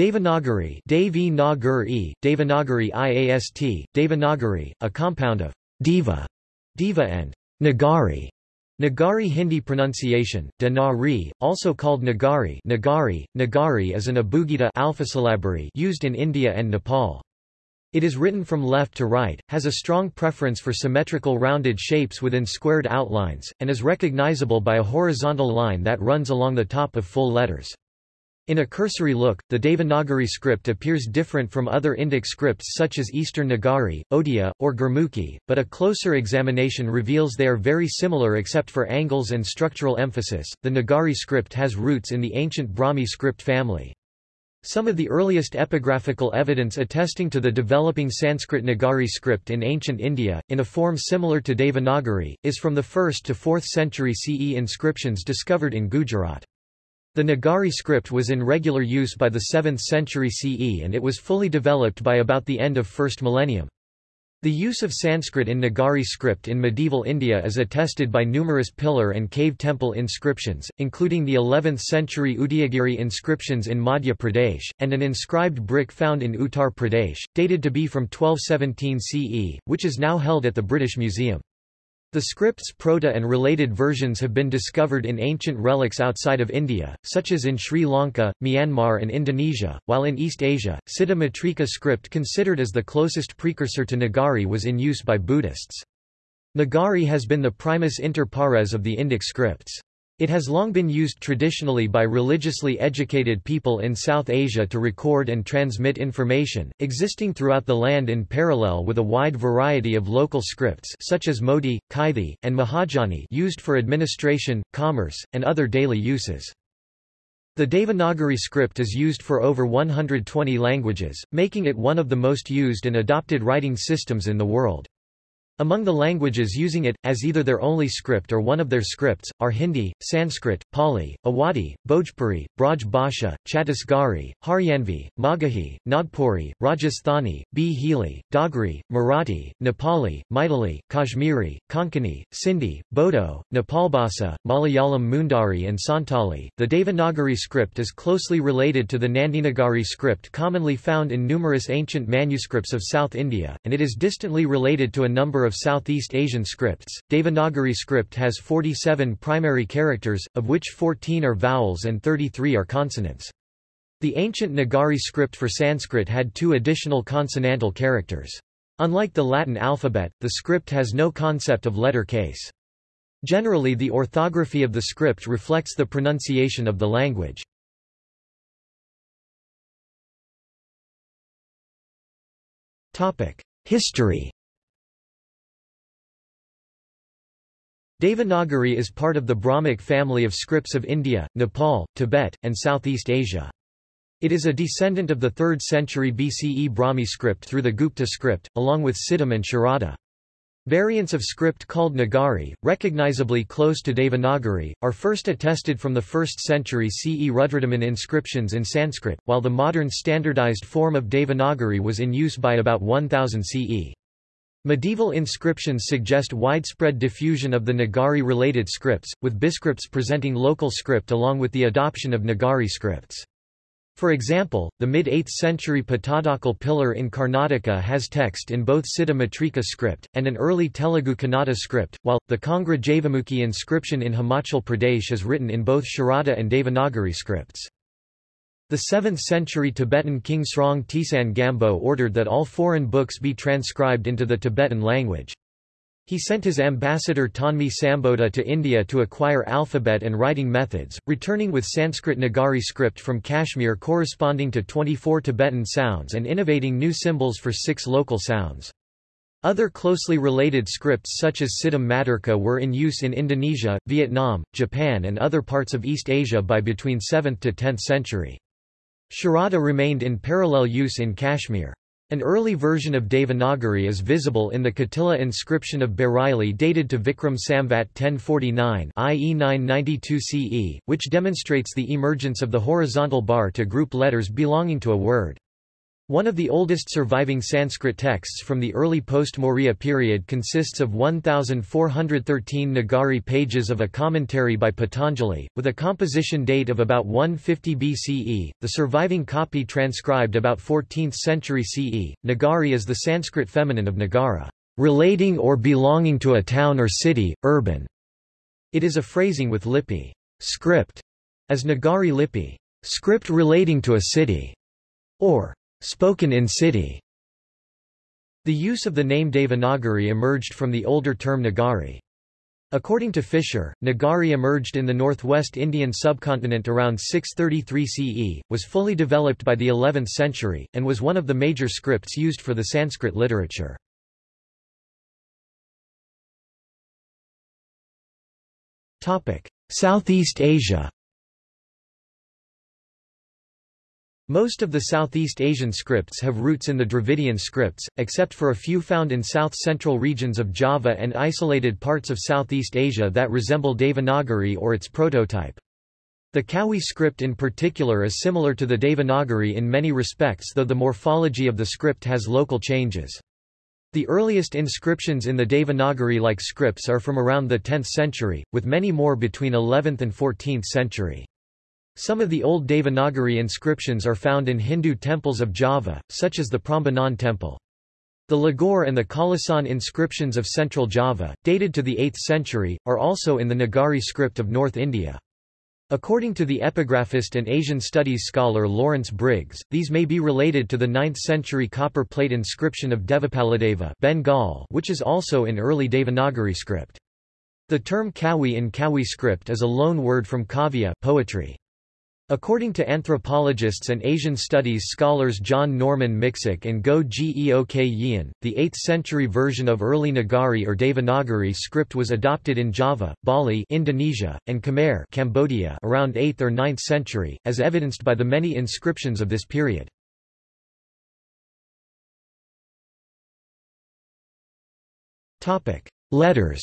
Devanagari Devanagari, Devanagari IAST, Devanagari, a compound of Deva, Deva and Nagari. Nagari Hindi pronunciation, Danari, also called Nagari Nagari, Nagari is an abugida alphasyllabary used in India and Nepal. It is written from left to right, has a strong preference for symmetrical rounded shapes within squared outlines, and is recognizable by a horizontal line that runs along the top of full letters. In a cursory look, the Devanagari script appears different from other Indic scripts such as Eastern Nagari, Odia, or Gurmukhi, but a closer examination reveals they are very similar except for angles and structural emphasis. The Nagari script has roots in the ancient Brahmi script family. Some of the earliest epigraphical evidence attesting to the developing Sanskrit Nagari script in ancient India, in a form similar to Devanagari, is from the 1st to 4th century CE inscriptions discovered in Gujarat. The Nagari script was in regular use by the 7th century CE and it was fully developed by about the end of 1st millennium. The use of Sanskrit in Nagari script in medieval India is attested by numerous pillar and cave temple inscriptions, including the 11th century Udayagiri inscriptions in Madhya Pradesh, and an inscribed brick found in Uttar Pradesh, dated to be from 1217 CE, which is now held at the British Museum. The script's proto and related versions have been discovered in ancient relics outside of India, such as in Sri Lanka, Myanmar and Indonesia, while in East Asia, Siddha Matrika script considered as the closest precursor to Nagari was in use by Buddhists. Nagari has been the primus inter pares of the Indic scripts. It has long been used traditionally by religiously educated people in South Asia to record and transmit information, existing throughout the land in parallel with a wide variety of local scripts such as Modi, Kaithi, and Mahajani used for administration, commerce, and other daily uses. The Devanagari script is used for over 120 languages, making it one of the most used and adopted writing systems in the world. Among the languages using it, as either their only script or one of their scripts, are Hindi, Sanskrit, Pali, Awadhi, Bhojpuri, Braj Bhasha, Chhattisgarhi, Haryanvi, Magahi, Nagpuri, Rajasthani, Bhili, Dogri, Marathi, Nepali, Maithili, Kashmiri, Konkani, Sindhi, Bodo, Nepalbhasa, Malayalam Mundari and Santali. The Devanagari script is closely related to the Nandinagari script commonly found in numerous ancient manuscripts of South India, and it is distantly related to a number of of Southeast Asian scripts. Devanagari script has 47 primary characters, of which 14 are vowels and 33 are consonants. The ancient Nagari script for Sanskrit had two additional consonantal characters. Unlike the Latin alphabet, the script has no concept of letter case. Generally the orthography of the script reflects the pronunciation of the language. History Devanagari is part of the Brahmic family of scripts of India, Nepal, Tibet, and Southeast Asia. It is a descendant of the 3rd century BCE Brahmi script through the Gupta script, along with Siddham and Sharada. Variants of script called Nagari, recognizably close to Devanagari, are first attested from the 1st century CE Rudradaman inscriptions in Sanskrit, while the modern standardized form of Devanagari was in use by about 1000 CE. Medieval inscriptions suggest widespread diffusion of the Nagari-related scripts, with biscripts presenting local script along with the adoption of Nagari scripts. For example, the mid-8th century Pattadakal pillar in Karnataka has text in both Siddha Matrika script, and an early Telugu Kannada script, while, the Kangra Javamukhi inscription in Himachal Pradesh is written in both Sharada and Devanagari scripts. The 7th-century Tibetan king Srong Tisan Gampo ordered that all foreign books be transcribed into the Tibetan language. He sent his ambassador Thonmi Sambhota to India to acquire alphabet and writing methods, returning with Sanskrit Nagari script from Kashmir corresponding to 24 Tibetan sounds and innovating new symbols for six local sounds. Other closely related scripts such as Siddham Maturka were in use in Indonesia, Vietnam, Japan and other parts of East Asia by between 7th to 10th century. Sharada remained in parallel use in Kashmir. An early version of Devanagari is visible in the Katila inscription of Bareilly dated to Vikram Samvat 1049 i.e. 992 CE, which demonstrates the emergence of the horizontal bar to group letters belonging to a word. One of the oldest surviving Sanskrit texts from the early post-Maurya period consists of 1,413 Nagari pages of a commentary by Patanjali, with a composition date of about 150 BCE, the surviving copy transcribed about 14th century CE. Nagari is the Sanskrit feminine of Nagara, relating or belonging to a town or city, urban. It is a phrasing with lipi, script, as Nagari lipi, script relating to a city, or spoken in city. The use of the name Devanagari emerged from the older term Nagari. According to Fisher, Nagari emerged in the northwest Indian subcontinent around 633 CE, was fully developed by the 11th century, and was one of the major scripts used for the Sanskrit literature. Southeast Asia Most of the Southeast Asian scripts have roots in the Dravidian scripts, except for a few found in south-central regions of Java and isolated parts of Southeast Asia that resemble Devanagari or its prototype. The Kawi script in particular is similar to the Devanagari in many respects though the morphology of the script has local changes. The earliest inscriptions in the Devanagari-like scripts are from around the 10th century, with many more between 11th and 14th century. Some of the old Devanagari inscriptions are found in Hindu temples of Java, such as the Prambanan temple. The Lagore and the Kalasan inscriptions of central Java, dated to the 8th century, are also in the Nagari script of North India. According to the epigraphist and Asian studies scholar Lawrence Briggs, these may be related to the 9th-century copper plate inscription of Devapaladeva Bengal which is also in early Devanagari script. The term Kawi in Kawi script is a loan word from kavya poetry. According to anthropologists and Asian studies scholars John Norman Miksic and Goh Geok Yian, the 8th-century version of early Nagari or Devanagari script was adopted in Java, Bali Indonesia, and Khmer Cambodia around 8th or 9th century, as evidenced by the many inscriptions of this period. Letters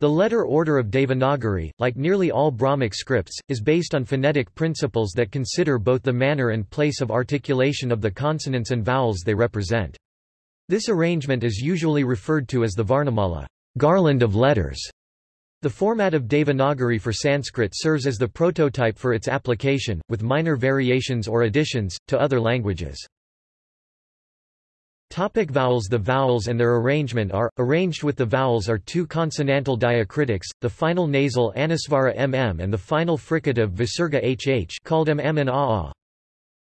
The letter order of Devanagari, like nearly all Brahmic scripts, is based on phonetic principles that consider both the manner and place of articulation of the consonants and vowels they represent. This arrangement is usually referred to as the Varnamala garland of letters". The format of Devanagari for Sanskrit serves as the prototype for its application, with minor variations or additions, to other languages. Topic vowels The vowels and their arrangement are, arranged with the vowels are two consonantal diacritics, the final nasal anusvara mm and the final fricative visarga hh called mm and aa.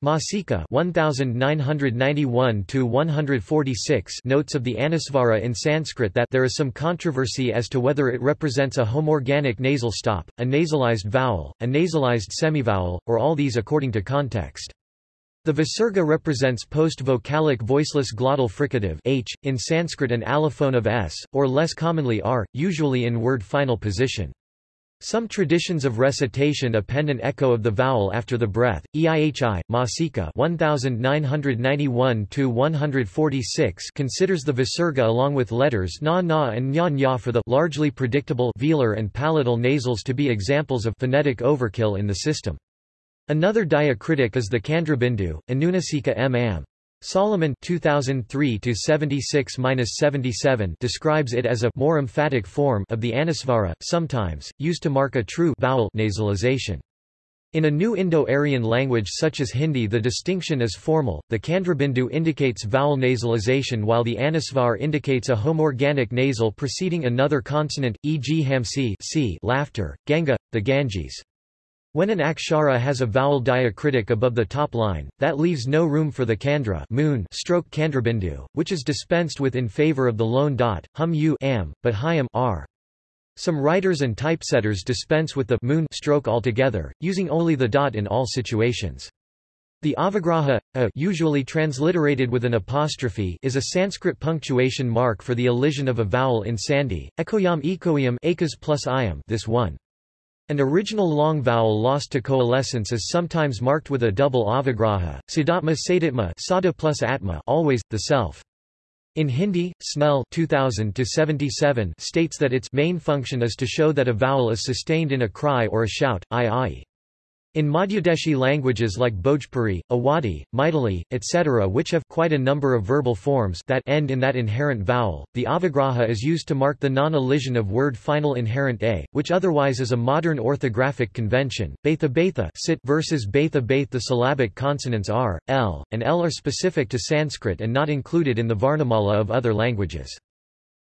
Masica 1991-146 notes of the anusvara in Sanskrit that there is some controversy as to whether it represents a homorganic nasal stop, a nasalized vowel, a nasalized semivowel, or all these according to context. The visarga represents post-vocalic voiceless glottal fricative h, in Sanskrit an allophone of s, or less commonly r, usually in word final position. Some traditions of recitation append an echo of the vowel after the breath. EIHI, Masica 1991-146 considers the visarga along with letters na na and nya nya for the largely predictable velar and palatal nasals to be examples of phonetic overkill in the system. Another diacritic is the Chandrabindu, Anunasika m. am. Solomon 2003-76-77 describes it as a more emphatic form of the anusvara, sometimes, used to mark a true vowel nasalization. In a new Indo-Aryan language such as Hindi the distinction is formal, the Chandrabindu indicates vowel nasalization while the anusvar indicates a homorganic nasal preceding another consonant, e.g. hamsi c laughter, ganga, the Ganges. When an akshara has a vowel diacritic above the top line, that leaves no room for the kandra moon stroke chandrabindu, which is dispensed with in favor of the lone dot, hum u am, but hyam r. Some writers and typesetters dispense with the moon stroke altogether, using only the dot in all situations. The avagraha, a usually transliterated with an apostrophe is a Sanskrit punctuation mark for the elision of a vowel in sandhi, ekoyam ekoyam plus iam this one. An original long vowel lost to coalescence is sometimes marked with a double avagraha, siddhatma sadatma sada plus atma always, the self. In Hindi, Snell 2000 states that its main function is to show that a vowel is sustained in a cry or a shout, i i. In Madhyadeshi languages like Bhojpuri, Awadhi, Maithili, etc. which have quite a number of verbal forms that end in that inherent vowel, the avagraha is used to mark the non-elision of word final inherent a, which otherwise is a modern orthographic convention. Batha Batha sit versus Batha Bath The syllabic consonants r, l, and l are specific to Sanskrit and not included in the Varnamala of other languages.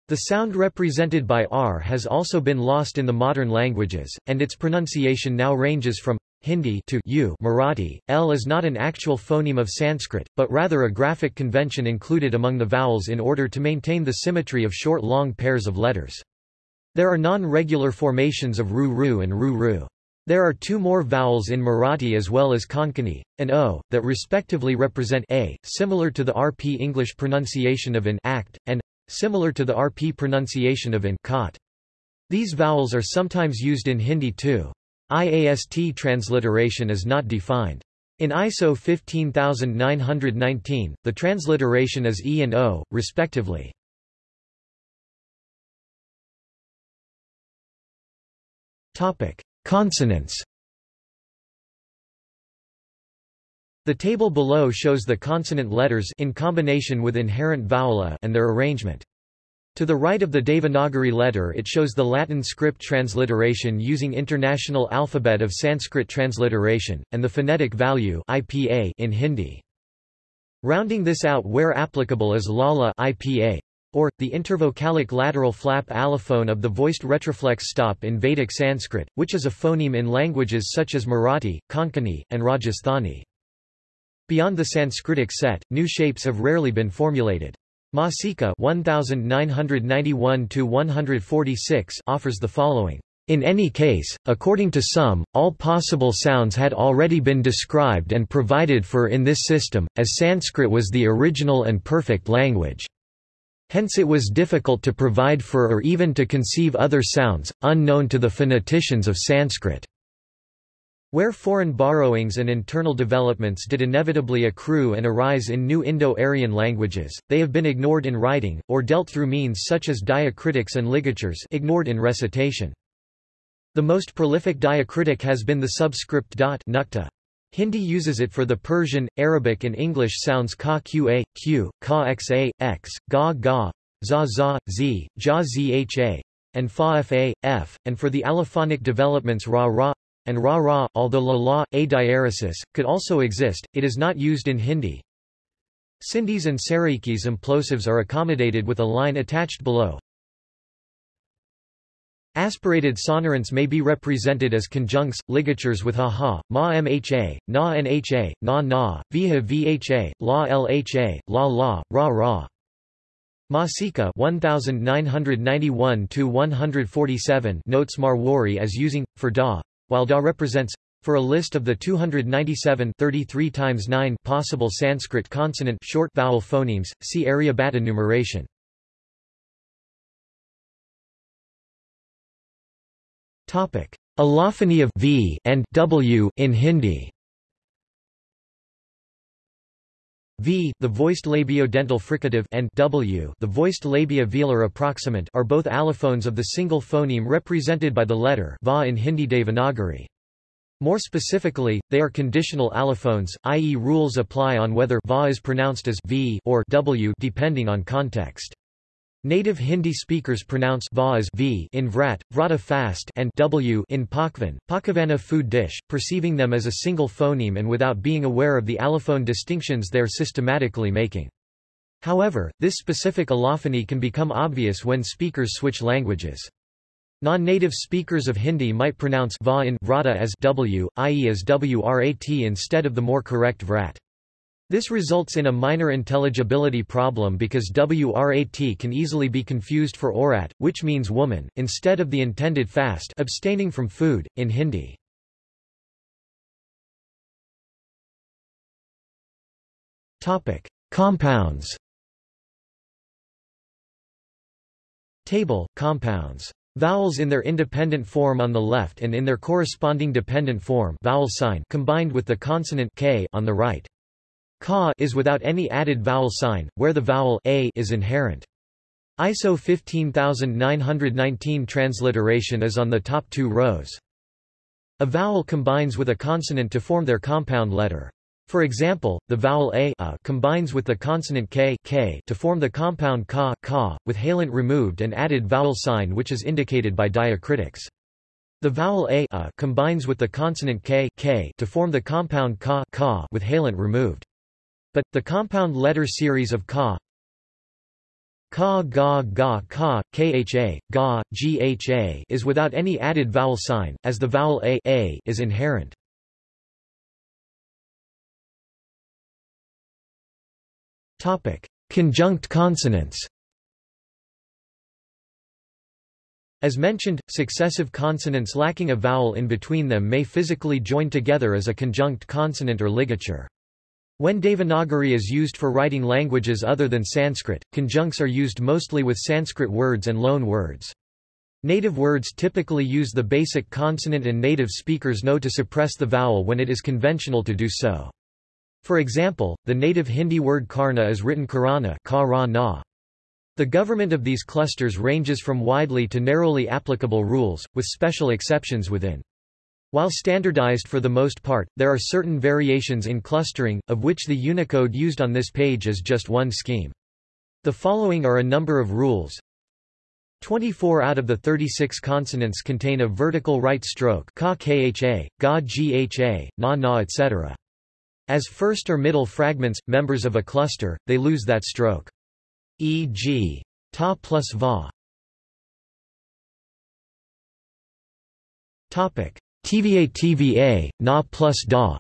The sound represented by r has also been lost in the modern languages, and its pronunciation now ranges from Hindi to U Marathi. L is not an actual phoneme of Sanskrit, but rather a graphic convention included among the vowels in order to maintain the symmetry of short-long pairs of letters. There are non-regular formations of ru-ru and ru-ru. There are two more vowels in Marathi as well as Konkani, and O, that respectively represent a, similar to the RP English pronunciation of an act, and similar to the RP pronunciation of in cot. These vowels are sometimes used in Hindi too. IAST transliteration is not defined. In ISO 15919, the transliteration is E and O, respectively. Topic: Consonants. The table below shows the consonant letters in combination with inherent vowel a and their arrangement. To the right of the Devanagari letter it shows the Latin script transliteration using International Alphabet of Sanskrit Transliteration, and the phonetic value IPA in Hindi. Rounding this out where applicable is lala IPA, or, the intervocalic lateral flap allophone of the voiced retroflex stop in Vedic Sanskrit, which is a phoneme in languages such as Marathi, Konkani, and Rajasthani. Beyond the Sanskritic set, new shapes have rarely been formulated. Masica 1991 offers the following. In any case, according to some, all possible sounds had already been described and provided for in this system, as Sanskrit was the original and perfect language. Hence it was difficult to provide for or even to conceive other sounds, unknown to the phoneticians of Sanskrit. Where foreign borrowings and internal developments did inevitably accrue and arise in new Indo-Aryan languages, they have been ignored in writing, or dealt through means such as diacritics and ligatures ignored in recitation. The most prolific diacritic has been the subscript dot nukta. Hindi uses it for the Persian, Arabic and English sounds ka qa, q, ka xa, x, ga ga, za za, z, ja zha, and fa fa, f, and for the allophonic developments ra ra, and ra-ra, although la-la, a diaresis, could also exist, it is not used in Hindi. Sindhis and Saraikis implosives are accommodated with a line attached below. Aspirated sonorants may be represented as conjuncts, ligatures with ha-ha, ma-mha, na-nha, na-na, viha-vha, la-lha, la-la, ra-ra. Masica 1991-147 notes Marwari as using, for da, while da represents for a list of the 297 33 times 9 possible Sanskrit consonant short vowel phonemes, see Aryabhata numeration. Topic: Allophony of v and w in Hindi. V, the voiced labiodental fricative and W, the voiced labia velar approximant are both allophones of the single phoneme represented by the letter Va in Hindi Devanagari. More specifically, they are conditional allophones, i.e. rules apply on whether Va is pronounced as V or W depending on context. Native Hindi speakers pronounce va as v in vrat, vrata fast and w in pakvan, pakavana food dish, perceiving them as a single phoneme and without being aware of the allophone distinctions they're systematically making. However, this specific allophony can become obvious when speakers switch languages. Non-native speakers of Hindi might pronounce va in vrata as w, i.e. as wrat instead of the more correct vrat. This results in a minor intelligibility problem because WRAT can easily be confused for Orat, which means woman, instead of the intended fast abstaining from food, in Hindi. Compounds Table, compounds. Vowels in their independent form on the left and in their corresponding dependent form vowel sign combined with the consonant k on the right. Ka is without any added vowel sign, where the vowel a is inherent. ISO 15919 transliteration is on the top two rows. A vowel combines with a consonant to form their compound letter. For example, the vowel a, a combines with the consonant k, k to form the compound ka, ka, with halant removed and added vowel sign which is indicated by diacritics. The vowel a, a combines with the consonant k, k to form the compound ka, ka with halant removed. But, the compound letter series of ka ka ga ga ka, kha, ga, gha is without any added vowel sign, as the vowel a, a is inherent. Topic. Conjunct consonants As mentioned, successive consonants lacking a vowel in between them may physically join together as a conjunct consonant or ligature. When Devanagari is used for writing languages other than Sanskrit, conjuncts are used mostly with Sanskrit words and loan words. Native words typically use the basic consonant and native speakers know to suppress the vowel when it is conventional to do so. For example, the native Hindi word karna is written karana the government of these clusters ranges from widely to narrowly applicable rules, with special exceptions within. While standardized for the most part, there are certain variations in clustering, of which the Unicode used on this page is just one scheme. The following are a number of rules. 24 out of the 36 consonants contain a vertical right stroke ka kha, ga gha, na na etc. As first or middle fragments, members of a cluster, they lose that stroke e.g. ta plus va. Topic: TVA TVA, na plus da.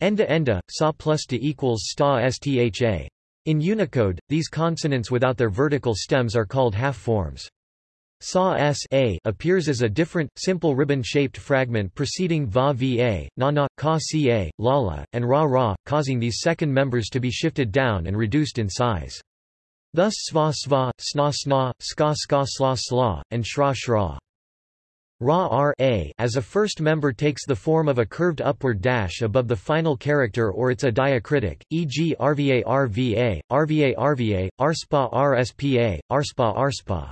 Enda enda, sa plus da equals sta stha. In Unicode, these consonants without their vertical stems are called half forms. Sa s a appears as a different, simple ribbon-shaped fragment preceding va va, na na, ka ca, lala, and ra ra, causing these second members to be shifted down and reduced in size. Thus sva sva, sna sna, ska ska sla sla, and shra shra. Ra r a as a first member takes the form of a curved upward dash above the final character or it's a diacritic, e.g. rva rva, rva rva, rspa rspa, rspa rspa.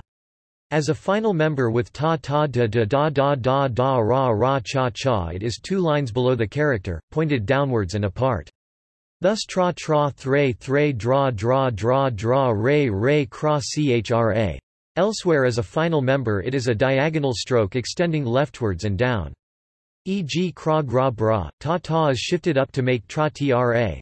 As a final member with ta ta da da da da da da ra ra cha cha it is two lines below the character, pointed downwards and apart. Thus tra tra thre thre dra dra dra dra re re cra chra. Elsewhere as a final member it is a diagonal stroke extending leftwards and down. E.g. kra gra bra, ta ta is shifted up to make tra tra.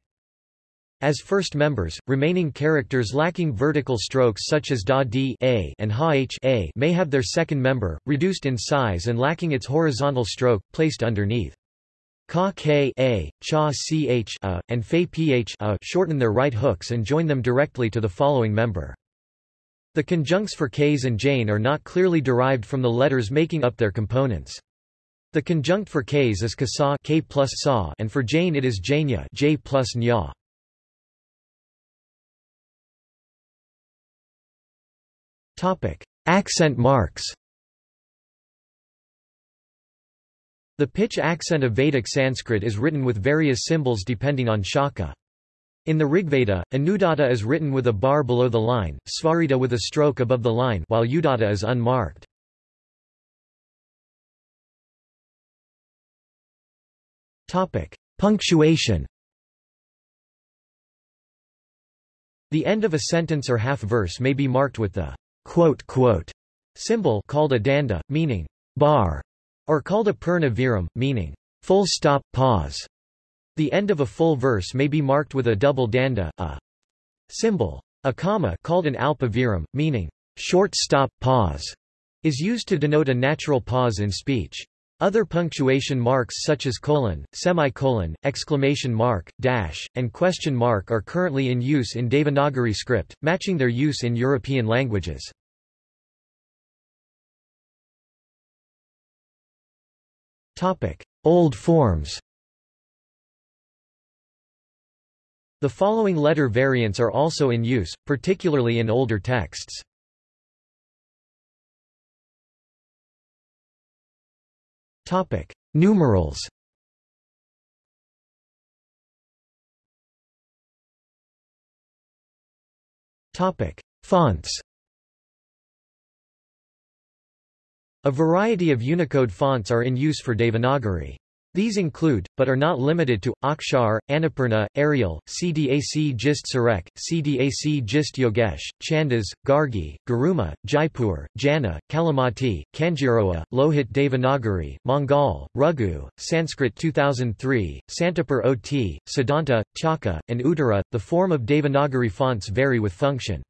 As first members, remaining characters lacking vertical strokes such as da d a and ha h a may have their second member, reduced in size and lacking its horizontal stroke, placed underneath. Ka k a, cha ch a, and fe ph a shorten their right hooks and join them directly to the following member. The conjuncts for k's and jane are not clearly derived from the letters making up their components. The conjunct for k's is kasa k plus sa and for jane it is janya j plus nya. Topic: Accent marks. The pitch accent of Vedic Sanskrit is written with various symbols depending on shaka. In the Rigveda, Anudatta is written with a bar below the line, Svarita with a stroke above the line while Udatta is unmarked. Topic: Punctuation. The end of a sentence or half-verse may be marked with the quote, quote, symbol called a danda, meaning bar, or called a purna viram, meaning full stop, pause. The end of a full verse may be marked with a double danda, a symbol. A comma called an alpa viram, meaning short stop, pause, is used to denote a natural pause in speech. Other punctuation marks such as colon, semicolon, exclamation mark, dash, and question mark are currently in use in Devanagari script, matching their use in European languages. Old forms The following letter variants are also in use, particularly in older texts. Topic: Numerals. Topic: Fonts. A variety of Unicode fonts are in use for Devanagari. These include, but are not limited to, Akshar, Annapurna, Arial, CDAC Gist Surekh, CDAC Gist Yogesh, Chandas, Gargi, Garuma, Jaipur, Jana, Kalimati, Kanjiroa, Lohit Devanagari, Mangal, Raghu, Sanskrit 2003, Santapur OT, Siddhanta, Chaka, and Uttara. The form of Devanagari fonts vary with function.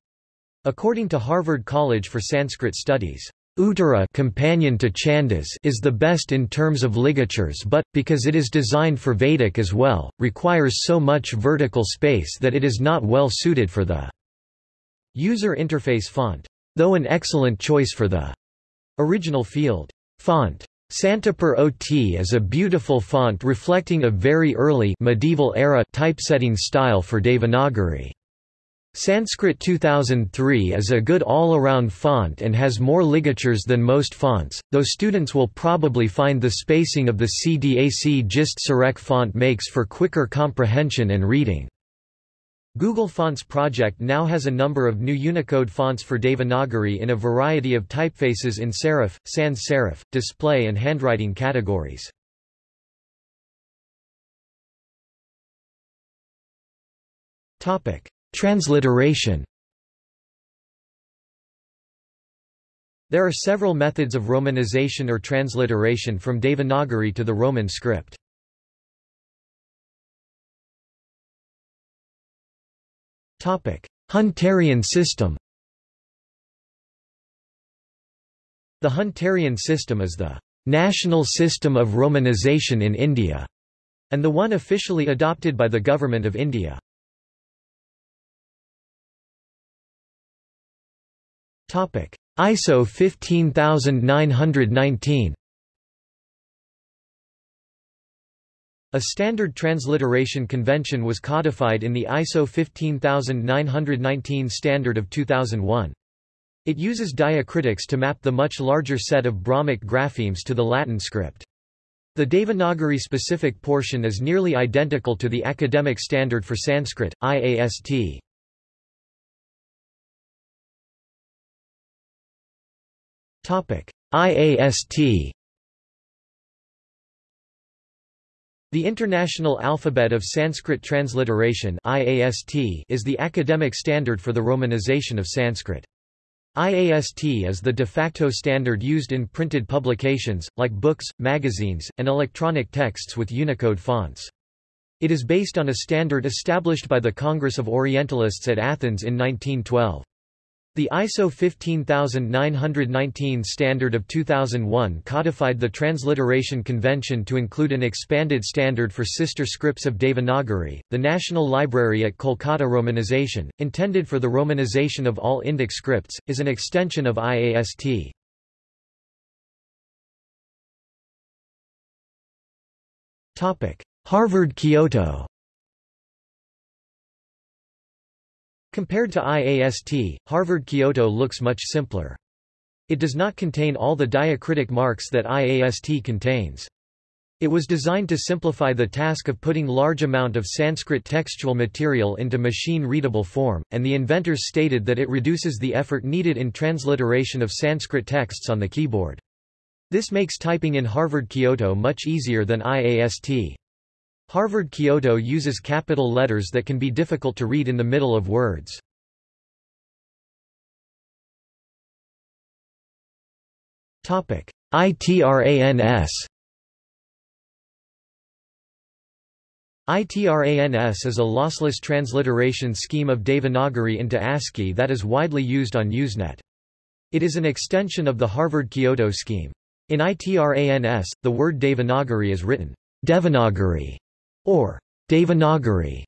According to Harvard College for Sanskrit Studies, Uttara companion to Chandas is the best in terms of ligatures but, because it is designed for Vedic as well, requires so much vertical space that it is not well suited for the user interface font, though an excellent choice for the original field font. Santapur OT is a beautiful font reflecting a very early medieval era typesetting style for Devanagari. Sanskrit 2003 is a good all-around font and has more ligatures than most fonts, though students will probably find the spacing of the CDAC Gist Surekh font makes for quicker comprehension and reading. Google Fonts project now has a number of new Unicode fonts for Devanagari in a variety of typefaces in serif, sans serif, display and handwriting categories. Topic: Transliteration There are several methods of romanization or transliteration from Devanagari to the Roman script. Hunterian system The Hunterian system is the national system of romanization in India, and the one officially adopted by the Government of India. Topic: ISO 15919. A standard transliteration convention was codified in the ISO 15919 standard of 2001. It uses diacritics to map the much larger set of Brahmic graphemes to the Latin script. The Devanagari-specific portion is nearly identical to the academic standard for Sanskrit, IAST. IAST The International Alphabet of Sanskrit Transliteration IAST is the academic standard for the romanization of Sanskrit. IAST is the de facto standard used in printed publications, like books, magazines, and electronic texts with Unicode fonts. It is based on a standard established by the Congress of Orientalists at Athens in 1912. The ISO 15919 standard of 2001 codified the transliteration convention to include an expanded standard for sister scripts of Devanagari. The National Library at Kolkata Romanization, intended for the romanization of all Indic scripts, is an extension of IAST. Harvard Compared to IAST, Harvard Kyoto looks much simpler. It does not contain all the diacritic marks that IAST contains. It was designed to simplify the task of putting large amount of Sanskrit textual material into machine-readable form, and the inventors stated that it reduces the effort needed in transliteration of Sanskrit texts on the keyboard. This makes typing in Harvard Kyoto much easier than IAST. Harvard Kyoto uses capital letters that can be difficult to read in the middle of words. ITRANS ITRANS is a lossless transliteration scheme of Devanagari into ASCII that is widely used on Usenet. It is an extension of the Harvard Kyoto scheme. In ITRANS, the word Devanagari is written Devanagari or Devanagari.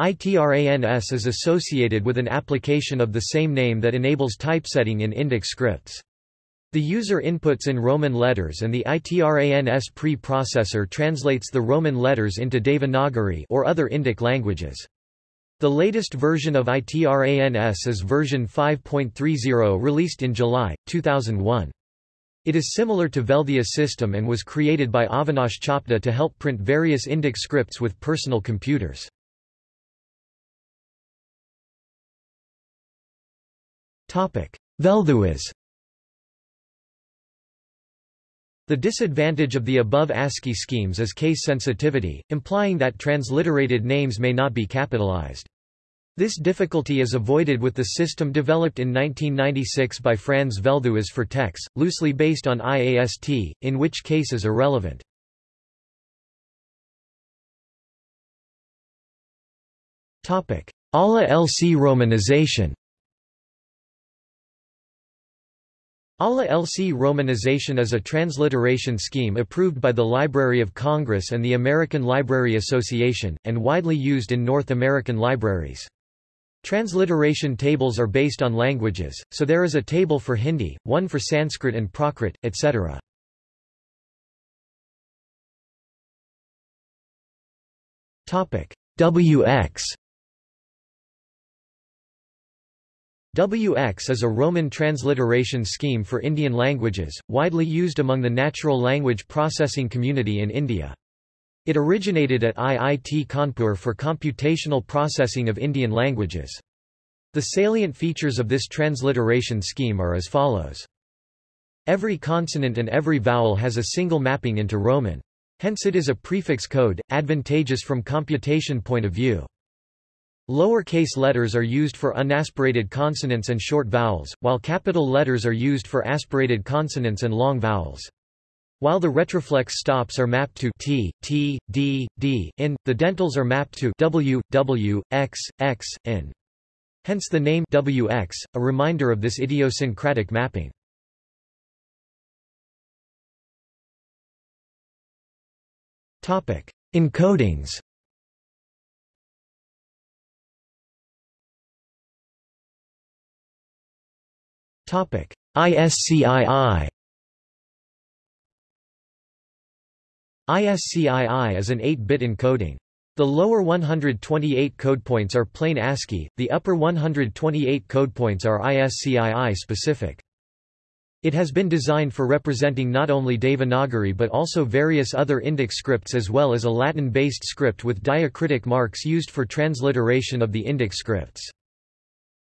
ITRANS is associated with an application of the same name that enables typesetting in Indic scripts. The user inputs in Roman letters and the ITRANS pre-processor translates the Roman letters into Devanagari or other Indic languages. The latest version of ITRANS is version 5.30 released in July, 2001. It is similar to Velthuis system and was created by Avinash Chopde to help print various Indic scripts with personal computers. Velthuis The disadvantage of the above ASCII schemes is case sensitivity, implying that transliterated names may not be capitalized. This difficulty is avoided with the system developed in 1996 by Frans Velthuis for TeX, loosely based on IAST, in which case is irrelevant. ALA LC romanization ALA LC romanization is a transliteration scheme approved by the Library of Congress and the American Library Association, and widely used in North American libraries. Transliteration tables are based on languages, so there is a table for Hindi, one for Sanskrit and Prakrit, etc. WX WX is a Roman transliteration scheme for Indian languages, widely used among the natural language processing community in India. It originated at IIT Kanpur for computational processing of Indian languages. The salient features of this transliteration scheme are as follows. Every consonant and every vowel has a single mapping into Roman. Hence it is a prefix code, advantageous from computation point of view. Lowercase letters are used for unaspirated consonants and short vowels, while capital letters are used for aspirated consonants and long vowels. While the retroflex stops are mapped to t, t, d, d, in, the dentals are mapped to w, w, x, x, in. Hence the name wx, a reminder of this idiosyncratic mapping. Topic: Encodings. Topic: ISCII. ISCII is an 8-bit encoding. The lower 128 code points are plain ASCII, the upper 128 code points are ISCII specific. It has been designed for representing not only Devanagari but also various other Indic scripts as well as a Latin-based script with diacritic marks used for transliteration of the Indic scripts.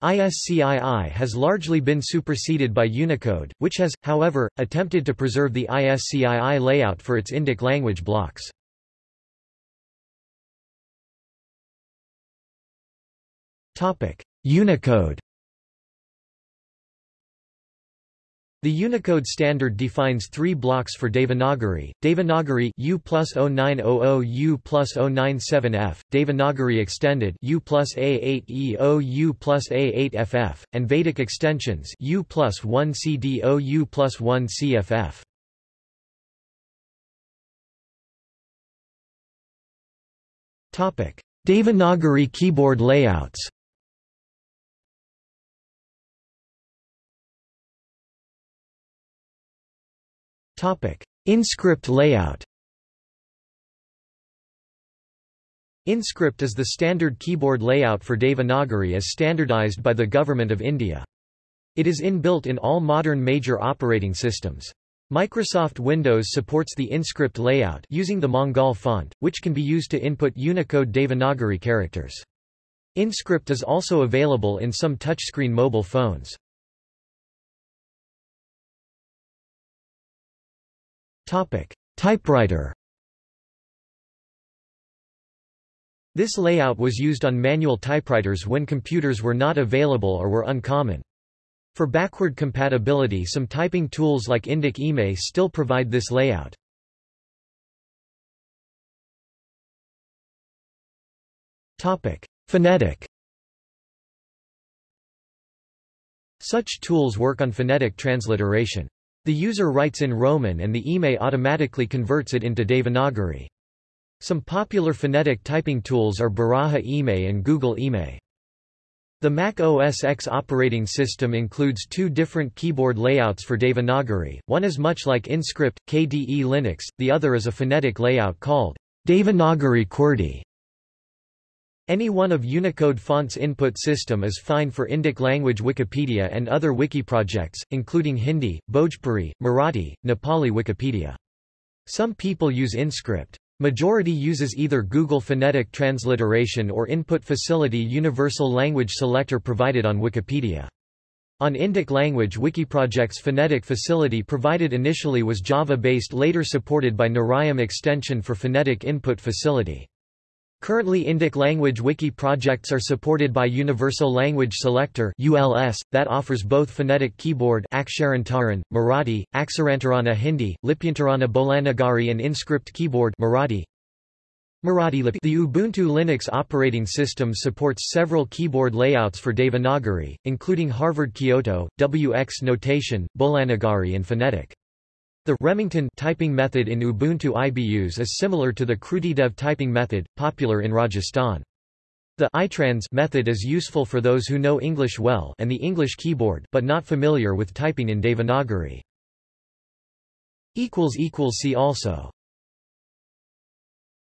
ISCII has largely been superseded by Unicode, which has, however, attempted to preserve the ISCII layout for its Indic language blocks. Unicode The Unicode standard defines three blocks for Devanagari, Devanagari U plus 0900 U plus 097F, Devanagari extended U plus A8EO U plus A8FF, and Vedic extensions U plus 1 CDO U plus 1 CFF. Devanagari keyboard layouts InScript layout InScript is the standard keyboard layout for Devanagari as standardized by the Government of India. It is inbuilt in all modern major operating systems. Microsoft Windows supports the InScript layout using the Mangal font, which can be used to input Unicode Devanagari characters. InScript is also available in some touchscreen mobile phones. Topic: Typewriter. This layout was used on manual typewriters when computers were not available or were uncommon. For backward compatibility some typing tools like Indic IME still provide this layout. Phonetic Such tools work on phonetic transliteration. The user writes in Roman and the IME automatically converts it into Devanagari. Some popular phonetic typing tools are Baraha IME and Google IME. The Mac OS X operating system includes two different keyboard layouts for Devanagari, one is much like InScript, KDE Linux, the other is a phonetic layout called Devanagari QWERTY. Any one of Unicode font's input system is fine for Indic language Wikipedia and other wiki projects, including Hindi, Bhojpuri, Marathi, Nepali Wikipedia. Some people use InScript. Majority uses either Google Phonetic Transliteration or Input Facility Universal Language Selector provided on Wikipedia. On Indic language Wikiproject's phonetic facility provided initially was Java-based later supported by Narayam extension for phonetic input facility. Currently Indic language wiki projects are supported by Universal Language Selector ULS, that offers both phonetic keyboard Aksharantaran, Marathi, Aksarantarana Hindi, Lipyantarana Bolanagari and InScript keyboard Marathi. Marathi. The Ubuntu Linux operating system supports several keyboard layouts for Devanagari, including Harvard Kyoto, WX notation, Bolanagari and phonetic. The Remington typing method in Ubuntu IBus is similar to the KrutiDev typing method, popular in Rajasthan. The itrans method is useful for those who know English well and the English keyboard but not familiar with typing in Devanagari. See also